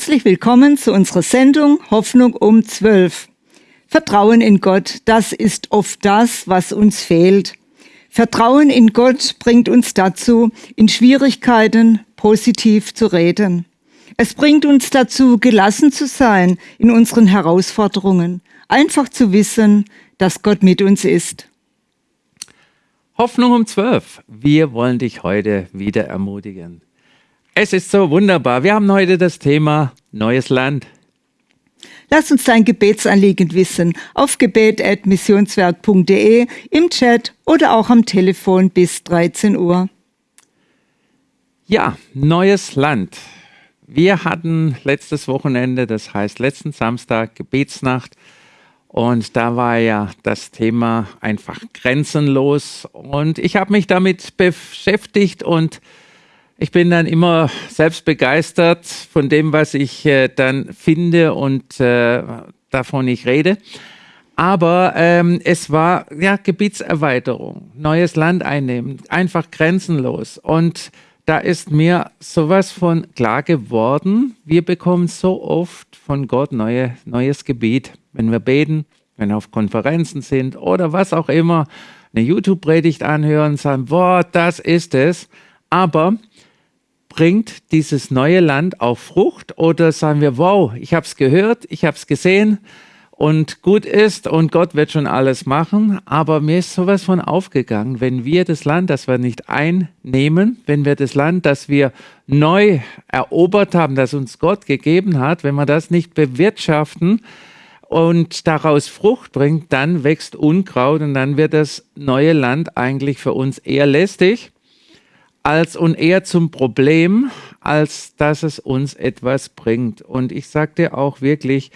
Herzlich willkommen zu unserer Sendung Hoffnung um 12. Vertrauen in Gott, das ist oft das, was uns fehlt. Vertrauen in Gott bringt uns dazu, in Schwierigkeiten positiv zu reden. Es bringt uns dazu, gelassen zu sein in unseren Herausforderungen, einfach zu wissen, dass Gott mit uns ist. Hoffnung um 12. Wir wollen dich heute wieder ermutigen. Es ist so wunderbar. Wir haben heute das Thema Neues Land. Lass uns dein Gebetsanliegen wissen auf gebet.missionswerk.de, im Chat oder auch am Telefon bis 13 Uhr. Ja, neues Land. Wir hatten letztes Wochenende, das heißt letzten Samstag, Gebetsnacht. Und da war ja das Thema einfach grenzenlos. Und ich habe mich damit beschäftigt und ich bin dann immer selbst begeistert von dem, was ich äh, dann finde und äh, davon ich rede. Aber ähm, es war ja Gebietserweiterung, neues Land einnehmen, einfach grenzenlos. Und da ist mir sowas von klar geworden, wir bekommen so oft von Gott neue, neues Gebiet. Wenn wir beten, wenn wir auf Konferenzen sind oder was auch immer, eine YouTube-Predigt anhören, sagen, boah, das ist es. Aber bringt dieses neue Land auch Frucht oder sagen wir, wow, ich habe es gehört, ich habe es gesehen und gut ist und Gott wird schon alles machen, aber mir ist sowas von aufgegangen, wenn wir das Land, das wir nicht einnehmen, wenn wir das Land, das wir neu erobert haben, das uns Gott gegeben hat, wenn wir das nicht bewirtschaften, und daraus Frucht bringt, dann wächst Unkraut und dann wird das neue Land eigentlich für uns eher lästig als und eher zum Problem, als dass es uns etwas bringt. Und ich sage dir auch wirklich,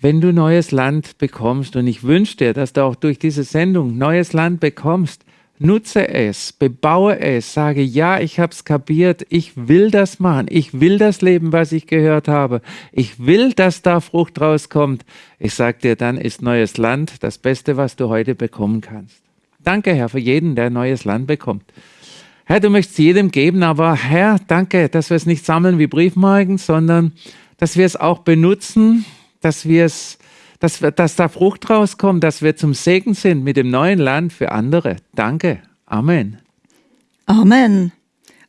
wenn du neues Land bekommst, und ich wünsche dir, dass du auch durch diese Sendung neues Land bekommst, nutze es, bebaue es, sage, ja, ich habe es kapiert, ich will das machen, ich will das Leben, was ich gehört habe, ich will, dass da Frucht rauskommt. Ich sage dir, dann ist neues Land das Beste, was du heute bekommen kannst. Danke, Herr, für jeden, der neues Land bekommt. Herr, du möchtest jedem geben, aber Herr, danke, dass wir es nicht sammeln wie Briefmarken, sondern dass wir es auch benutzen, dass wir es, dass, wir, dass da Frucht rauskommt, dass wir zum Segen sind mit dem neuen Land für andere. Danke. Amen. Amen.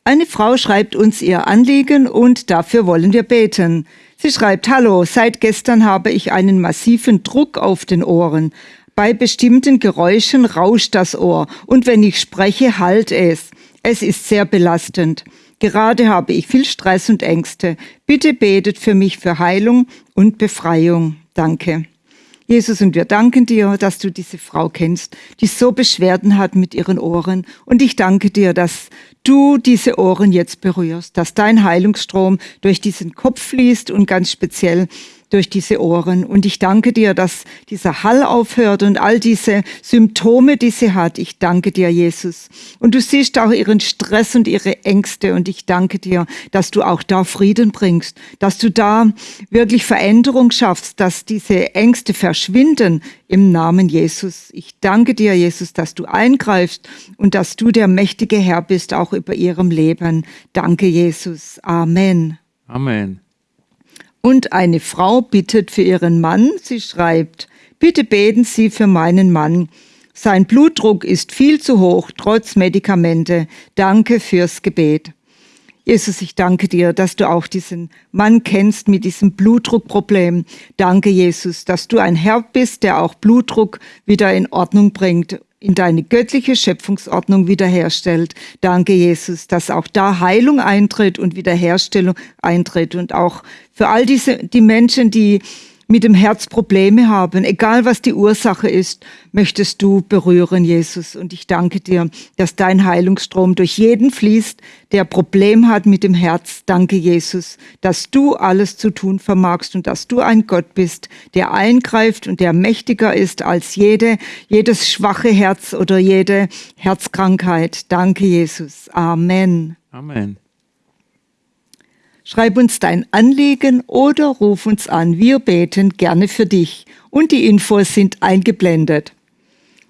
Eine Frau schreibt uns ihr Anliegen und dafür wollen wir beten. Sie schreibt, Hallo, seit gestern habe ich einen massiven Druck auf den Ohren. Bei bestimmten Geräuschen rauscht das Ohr und wenn ich spreche, halt es. Es ist sehr belastend. Gerade habe ich viel Stress und Ängste. Bitte betet für mich für Heilung und Befreiung. Danke. Jesus, und wir danken dir, dass du diese Frau kennst, die so Beschwerden hat mit ihren Ohren. Und ich danke dir, dass du diese Ohren jetzt berührst, dass dein Heilungsstrom durch diesen Kopf fließt und ganz speziell durch diese Ohren. Und ich danke dir, dass dieser Hall aufhört und all diese Symptome, die sie hat. Ich danke dir, Jesus. Und du siehst auch ihren Stress und ihre Ängste. Und ich danke dir, dass du auch da Frieden bringst, dass du da wirklich Veränderung schaffst, dass diese Ängste verschwinden im Namen Jesus. Ich danke dir, Jesus, dass du eingreifst und dass du der mächtige Herr bist, auch über ihrem Leben. Danke, Jesus. Amen. Amen. Und eine Frau bittet für ihren Mann. Sie schreibt, bitte beten Sie für meinen Mann. Sein Blutdruck ist viel zu hoch, trotz Medikamente. Danke fürs Gebet. Jesus, ich danke dir, dass du auch diesen Mann kennst mit diesem Blutdruckproblem. Danke, Jesus, dass du ein Herr bist, der auch Blutdruck wieder in Ordnung bringt in deine göttliche Schöpfungsordnung wiederherstellt. Danke, Jesus, dass auch da Heilung eintritt und Wiederherstellung eintritt und auch für all diese, die Menschen, die mit dem Herz Probleme haben, egal was die Ursache ist, möchtest du berühren, Jesus. Und ich danke dir, dass dein Heilungsstrom durch jeden fließt, der Problem hat mit dem Herz. Danke, Jesus, dass du alles zu tun vermagst und dass du ein Gott bist, der eingreift und der mächtiger ist als jede, jedes schwache Herz oder jede Herzkrankheit. Danke, Jesus. Amen. Amen. Schreib uns dein Anliegen oder ruf uns an. Wir beten gerne für dich. Und die Infos sind eingeblendet.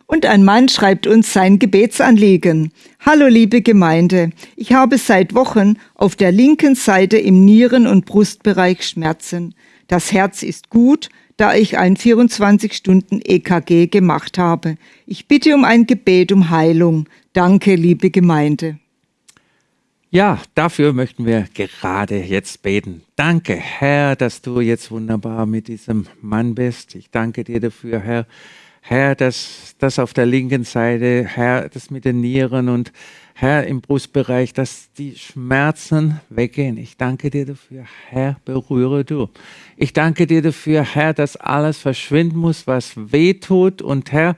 Und ein Mann schreibt uns sein Gebetsanliegen. Hallo liebe Gemeinde, ich habe seit Wochen auf der linken Seite im Nieren- und Brustbereich Schmerzen. Das Herz ist gut, da ich ein 24-Stunden-EKG gemacht habe. Ich bitte um ein Gebet um Heilung. Danke, liebe Gemeinde. Ja, dafür möchten wir gerade jetzt beten. Danke, Herr, dass du jetzt wunderbar mit diesem Mann bist. Ich danke dir dafür, Herr. Herr, dass das auf der linken Seite, Herr, das mit den Nieren und Herr im Brustbereich, dass die Schmerzen weggehen. Ich danke dir dafür, Herr, berühre du. Ich danke dir dafür, Herr, dass alles verschwinden muss, was weh tut und Herr, Herr,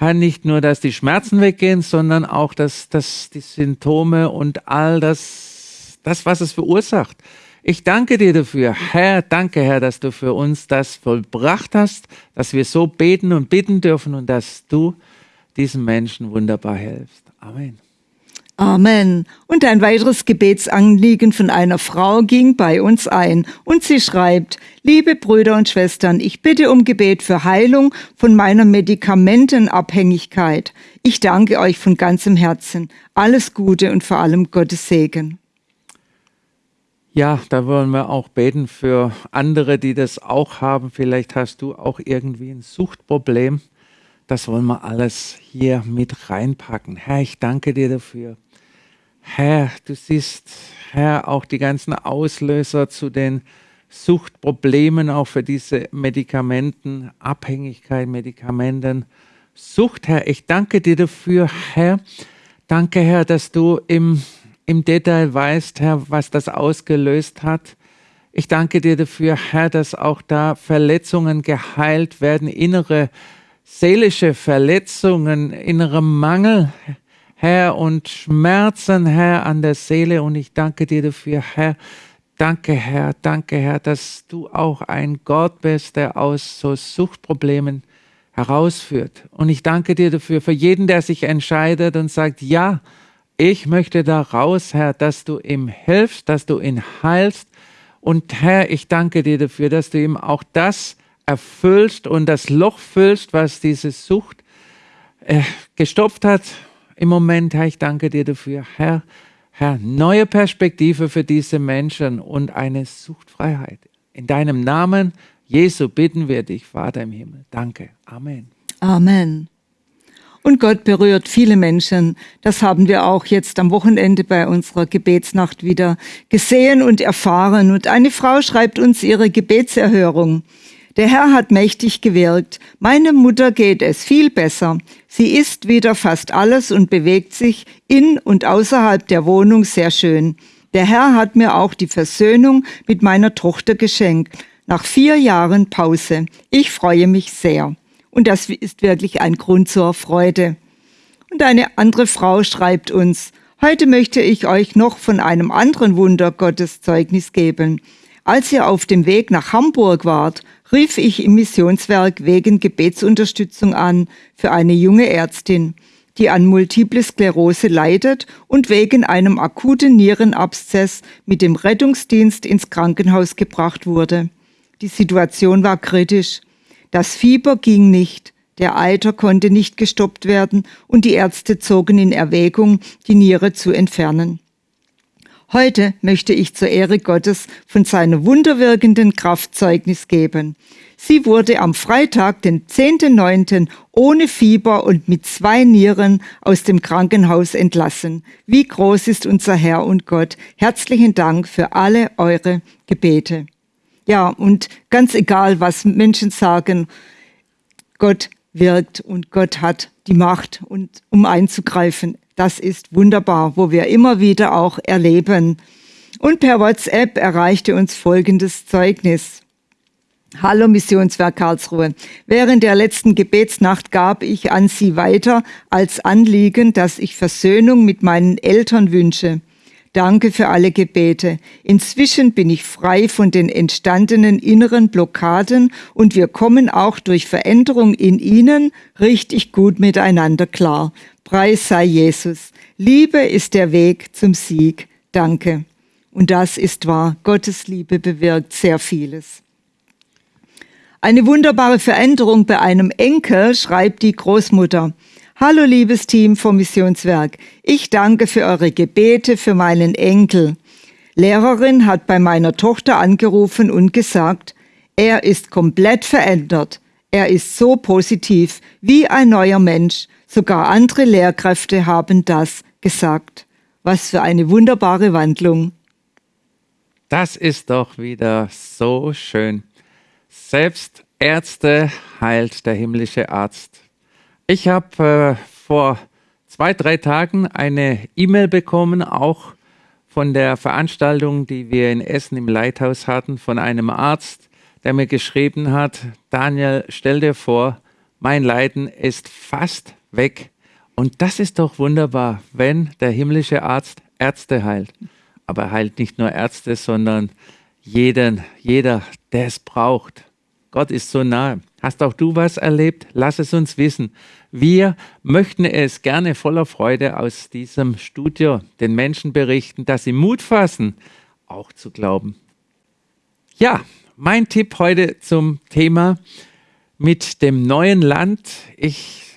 nicht nur, dass die Schmerzen weggehen, sondern auch, dass, dass die Symptome und all das, das, was es verursacht. Ich danke dir dafür, Herr, danke, Herr, dass du für uns das vollbracht hast, dass wir so beten und bitten dürfen und dass du diesen Menschen wunderbar hilfst. Amen. Amen. Und ein weiteres Gebetsanliegen von einer Frau ging bei uns ein. Und sie schreibt, liebe Brüder und Schwestern, ich bitte um Gebet für Heilung von meiner Medikamentenabhängigkeit. Ich danke euch von ganzem Herzen. Alles Gute und vor allem Gottes Segen. Ja, da wollen wir auch beten für andere, die das auch haben. Vielleicht hast du auch irgendwie ein Suchtproblem. Das wollen wir alles hier mit reinpacken. Herr, ich danke dir dafür. Herr, du siehst, Herr, auch die ganzen Auslöser zu den Suchtproblemen, auch für diese Medikamenten, Abhängigkeit, Medikamenten, Sucht, Herr. Ich danke dir dafür, Herr. Danke, Herr, dass du im, im Detail weißt, Herr, was das ausgelöst hat. Ich danke dir dafür, Herr, dass auch da Verletzungen geheilt werden, innere seelische Verletzungen, innere Mangel, Herr, und Schmerzen, Herr, an der Seele. Und ich danke dir dafür, Herr. Danke, Herr, danke, Herr, dass du auch ein Gott bist, der aus so Suchtproblemen herausführt. Und ich danke dir dafür, für jeden, der sich entscheidet und sagt, ja, ich möchte da raus, Herr, dass du ihm hilfst, dass du ihn heilst. Und Herr, ich danke dir dafür, dass du ihm auch das erfüllst und das Loch füllst, was diese Sucht äh, gestopft hat, im Moment, Herr, ich danke dir dafür, Herr, Herr, neue Perspektive für diese Menschen und eine Suchtfreiheit. In deinem Namen, Jesu, bitten wir dich, Vater im Himmel. Danke. Amen. Amen. Und Gott berührt viele Menschen. Das haben wir auch jetzt am Wochenende bei unserer Gebetsnacht wieder gesehen und erfahren. Und eine Frau schreibt uns ihre Gebetserhörung. Der Herr hat mächtig gewirkt. Meine Mutter geht es viel besser. Sie isst wieder fast alles und bewegt sich in und außerhalb der Wohnung sehr schön. Der Herr hat mir auch die Versöhnung mit meiner Tochter geschenkt. Nach vier Jahren Pause. Ich freue mich sehr. Und das ist wirklich ein Grund zur Freude. Und eine andere Frau schreibt uns, heute möchte ich euch noch von einem anderen Wunder Gottes Zeugnis geben. Als ihr auf dem Weg nach Hamburg wart, rief ich im Missionswerk wegen Gebetsunterstützung an für eine junge Ärztin, die an Multiple Sklerose leidet und wegen einem akuten Nierenabszess mit dem Rettungsdienst ins Krankenhaus gebracht wurde. Die Situation war kritisch. Das Fieber ging nicht, der Eiter konnte nicht gestoppt werden und die Ärzte zogen in Erwägung, die Niere zu entfernen. Heute möchte ich zur Ehre Gottes von seiner wunderwirkenden Kraft Zeugnis geben. Sie wurde am Freitag, den 10.9., ohne Fieber und mit zwei Nieren aus dem Krankenhaus entlassen. Wie groß ist unser Herr und Gott. Herzlichen Dank für alle eure Gebete. Ja, und ganz egal, was Menschen sagen, Gott wirkt und Gott hat die Macht, und, um einzugreifen. Das ist wunderbar, wo wir immer wieder auch erleben. Und per WhatsApp erreichte uns folgendes Zeugnis. Hallo Missionswerk Karlsruhe. Während der letzten Gebetsnacht gab ich an Sie weiter als Anliegen, dass ich Versöhnung mit meinen Eltern wünsche. Danke für alle Gebete. Inzwischen bin ich frei von den entstandenen inneren Blockaden und wir kommen auch durch Veränderung in ihnen richtig gut miteinander klar. Preis sei Jesus. Liebe ist der Weg zum Sieg. Danke. Und das ist wahr. Gottes Liebe bewirkt sehr vieles. Eine wunderbare Veränderung bei einem Enkel, schreibt die Großmutter. Hallo liebes Team vom Missionswerk. Ich danke für eure Gebete für meinen Enkel. Lehrerin hat bei meiner Tochter angerufen und gesagt, er ist komplett verändert. Er ist so positiv, wie ein neuer Mensch. Sogar andere Lehrkräfte haben das gesagt. Was für eine wunderbare Wandlung. Das ist doch wieder so schön. Selbst Ärzte heilt der himmlische Arzt. Ich habe äh, vor zwei, drei Tagen eine E-Mail bekommen, auch von der Veranstaltung, die wir in Essen im Leithaus hatten, von einem Arzt, der mir geschrieben hat, Daniel, stell dir vor, mein Leiden ist fast weg. Und das ist doch wunderbar, wenn der himmlische Arzt Ärzte heilt. Aber er heilt nicht nur Ärzte, sondern jeden, jeder, der es braucht. Gott ist so nahe. Hast auch du was erlebt? Lass es uns wissen. Wir möchten es gerne voller Freude aus diesem Studio den Menschen berichten, dass sie Mut fassen, auch zu glauben. Ja, mein Tipp heute zum Thema mit dem neuen Land. Ich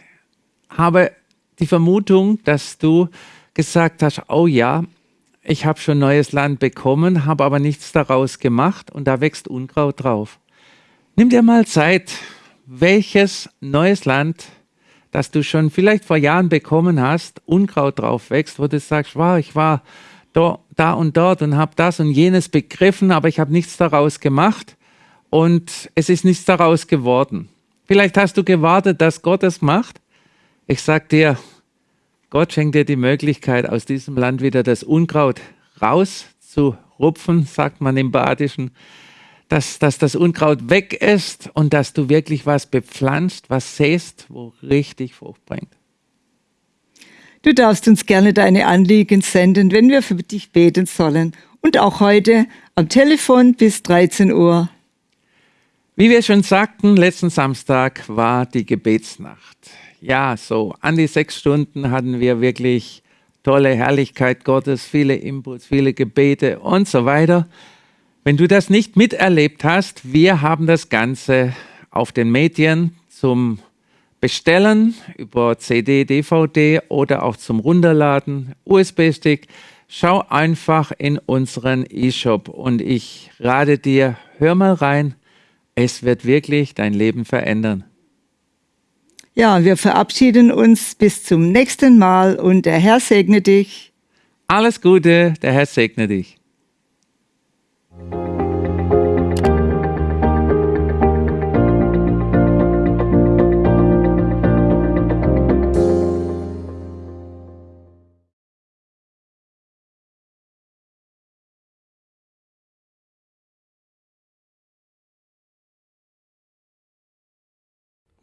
habe die Vermutung, dass du gesagt hast, oh ja, ich habe schon neues Land bekommen, habe aber nichts daraus gemacht und da wächst Unkraut drauf. Nimm dir mal Zeit, welches neues Land, das du schon vielleicht vor Jahren bekommen hast, Unkraut drauf wächst, wo du sagst, wow, ich war da, da und dort und habe das und jenes begriffen, aber ich habe nichts daraus gemacht und es ist nichts daraus geworden. Vielleicht hast du gewartet, dass Gott es macht. Ich sag dir, Gott schenkt dir die Möglichkeit, aus diesem Land wieder das Unkraut rauszurupfen, sagt man im Badischen, dass, dass das Unkraut weg ist und dass du wirklich was bepflanzt, was säst, wo richtig Frucht bringt. Du darfst uns gerne deine Anliegen senden, wenn wir für dich beten sollen. Und auch heute am Telefon bis 13 Uhr. Wie wir schon sagten, letzten Samstag war die Gebetsnacht. Ja, so an die sechs Stunden hatten wir wirklich tolle Herrlichkeit Gottes, viele Inputs, viele Gebete und so weiter. Wenn du das nicht miterlebt hast, wir haben das Ganze auf den Medien zum Bestellen über CD, DVD oder auch zum Runterladen, USB-Stick. Schau einfach in unseren E-Shop und ich rate dir, hör mal rein. Es wird wirklich dein Leben verändern. Ja, wir verabschieden uns bis zum nächsten Mal und der Herr segne dich. Alles Gute, der Herr segne dich.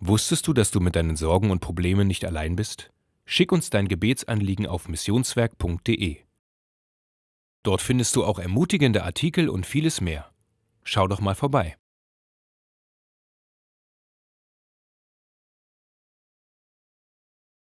Wusstest du, dass du mit deinen Sorgen und Problemen nicht allein bist? Schick uns dein Gebetsanliegen auf missionswerk.de. Dort findest du auch ermutigende Artikel und vieles mehr. Schau doch mal vorbei.